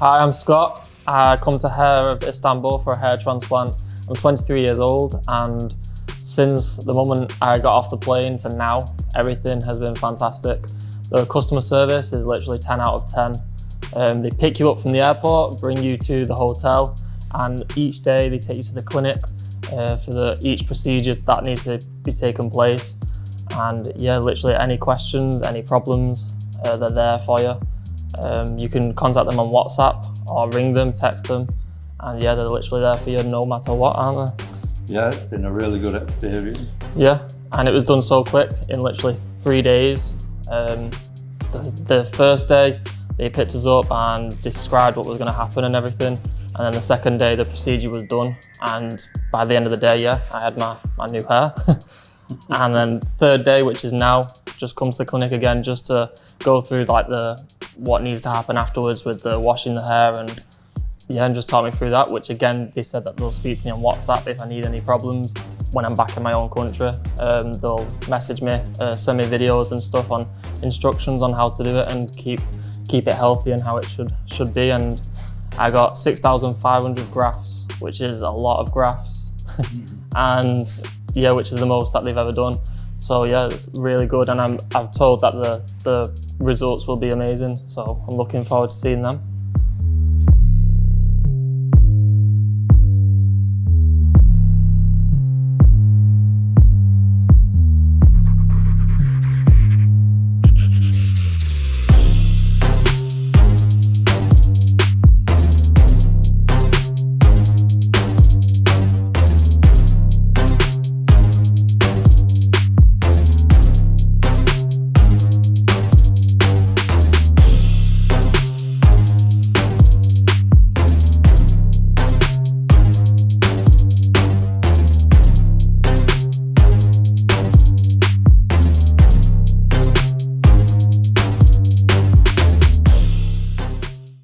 Hi, I'm Scott. I come to Hair of Istanbul for a hair transplant. I'm 23 years old and since the moment I got off the plane to now, everything has been fantastic. The customer service is literally 10 out of 10. Um, they pick you up from the airport, bring you to the hotel, and each day they take you to the clinic uh, for the, each procedure that needs to be taken place. And yeah, literally any questions, any problems, uh, they're there for you. Um, you can contact them on WhatsApp or ring them, text them, and yeah, they're literally there for you no matter what, aren't they? Yeah, it's been a really good experience. Yeah, and it was done so quick in literally three days. Um, the, the first day, they picked us up and described what was going to happen and everything. And then the second day, the procedure was done. And by the end of the day, yeah, I had my, my new hair. and then third day, which is now, just comes to the clinic again just to go through like the what needs to happen afterwards with the washing the hair and yeah, and just talk me through that, which again, they said that they'll speak to me on WhatsApp if I need any problems when I'm back in my own country. Um, they'll message me, uh, send me videos and stuff on instructions on how to do it and keep keep it healthy and how it should should be. And I got 6,500 grafts, which is a lot of grafts. and yeah, which is the most that they've ever done. So yeah, really good. And I'm, I've told that the, the results will be amazing. So I'm looking forward to seeing them.